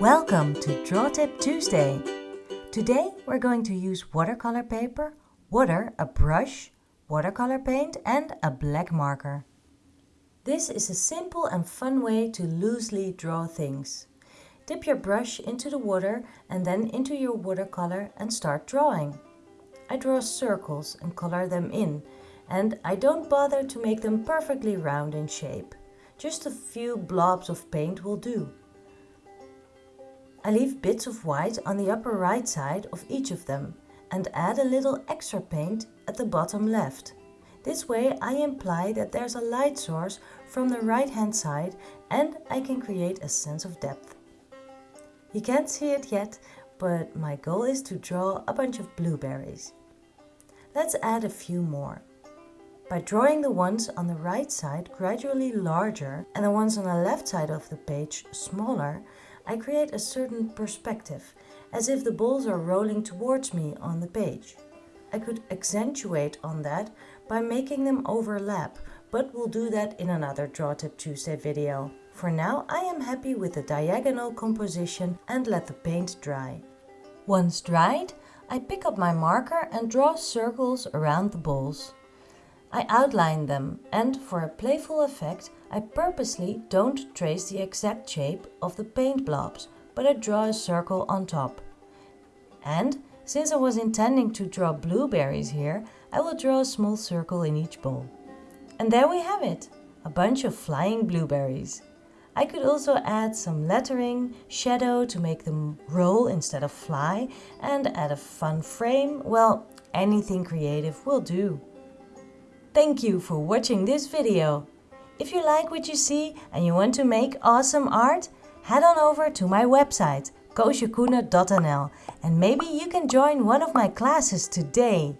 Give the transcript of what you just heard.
Welcome to Draw Tip Tuesday. Today we're going to use watercolor paper, water, a brush, watercolor paint and a black marker. This is a simple and fun way to loosely draw things. Dip your brush into the water and then into your watercolor and start drawing. I draw circles and color them in and I don't bother to make them perfectly round in shape. Just a few blobs of paint will do. I leave bits of white on the upper right side of each of them and add a little extra paint at the bottom left. This way I imply that there's a light source from the right hand side and I can create a sense of depth. You can't see it yet, but my goal is to draw a bunch of blueberries. Let's add a few more. By drawing the ones on the right side gradually larger and the ones on the left side of the page smaller, I create a certain perspective, as if the balls are rolling towards me on the page. I could accentuate on that by making them overlap, but we'll do that in another Draw Tip Tuesday video. For now, I am happy with the diagonal composition and let the paint dry. Once dried, I pick up my marker and draw circles around the balls. I outline them and for a playful effect I purposely don't trace the exact shape of the paint blobs but I draw a circle on top. And since I was intending to draw blueberries here I will draw a small circle in each bowl. And there we have it, a bunch of flying blueberries. I could also add some lettering, shadow to make them roll instead of fly and add a fun frame, well anything creative will do. Thank you for watching this video. If you like what you see and you want to make awesome art, head on over to my website koosjekoene.nl and maybe you can join one of my classes today.